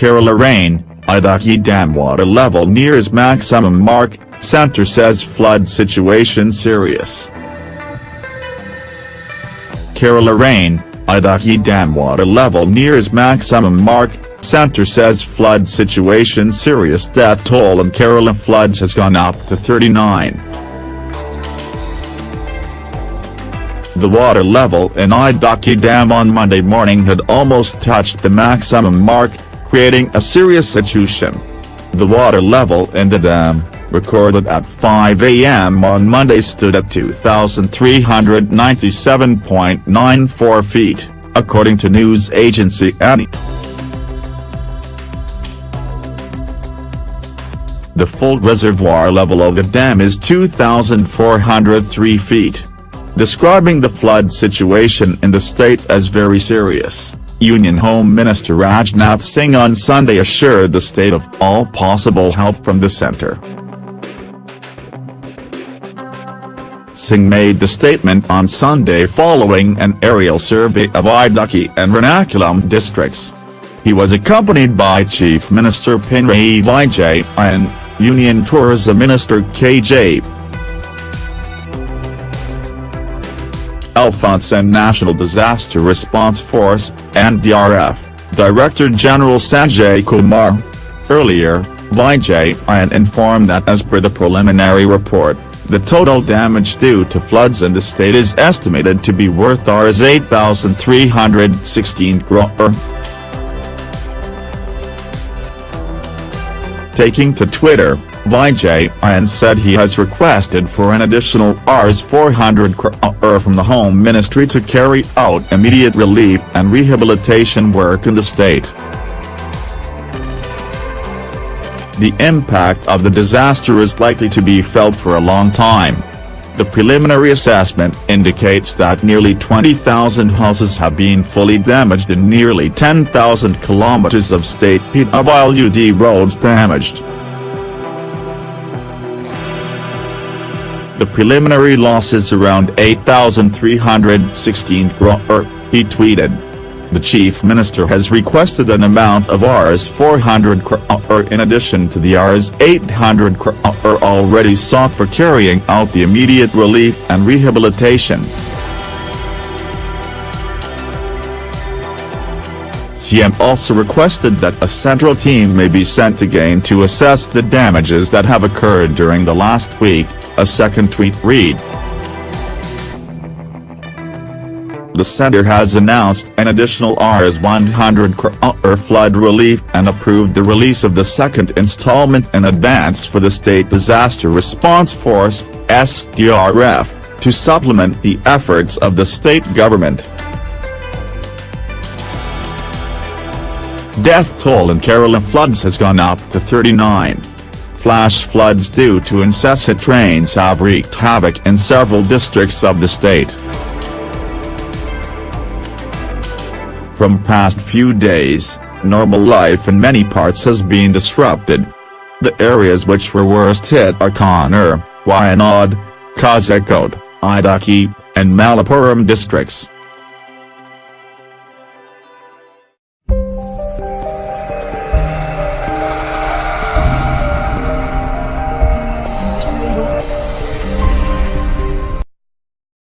Kerala rain, Idukki dam water level nears maximum mark, center says flood situation serious. Kerala rain, Idukki dam water level nears maximum mark, center says flood situation serious death toll in Kerala floods has gone up to 39. The water level in Idukki Dam on Monday morning had almost touched the maximum mark, creating a serious situation. The water level in the dam, recorded at 5 a.m. on Monday stood at 2,397.94 feet, according to news agency ANI. The full reservoir level of the dam is 2,403 feet. Describing the flood situation in the state as very serious. Union Home Minister Rajnath Singh on Sunday assured the state of all possible help from the centre. Singh made the statement on Sunday following an aerial survey of Idukki and Ernakulam districts. He was accompanied by Chief Minister Pinarayi Vijay and Union Tourism Minister K.J. Alphons and National Disaster Response Force, NDRF, Director General Sanjay Kumar. Earlier, Vijay informed that as per the preliminary report, the total damage due to floods in the state is estimated to be worth Rs 8,316 crore. Taking to Twitter, Vijay and said he has requested for an additional Rs 400 crore uh, er, from the Home Ministry to carry out immediate relief and rehabilitation work in the state. The impact of the disaster is likely to be felt for a long time. The preliminary assessment indicates that nearly 20,000 houses have been fully damaged and nearly 10,000 kilometers of state PWD roads damaged. The preliminary loss is around 8,316 crore, er, he tweeted. The chief minister has requested an amount of Rs 400 crore uh, er, in addition to the Rs 800 crore uh, er, already sought for carrying out the immediate relief and rehabilitation. CM also requested that a central team may be sent again to assess the damages that have occurred during the last week, a second tweet read. The center has announced an additional Rs 100 crore flood relief and approved the release of the second installment in advance for the State Disaster Response Force, SDRF, to supplement the efforts of the state government. Death toll in Kerala floods has gone up to 39. Flash floods due to incessant rains have wreaked havoc in several districts of the state. From past few days, normal life in many parts has been disrupted. The areas which were worst hit are Kannur, Wayanad, Kozhikode, Idukki, and Malappuram districts.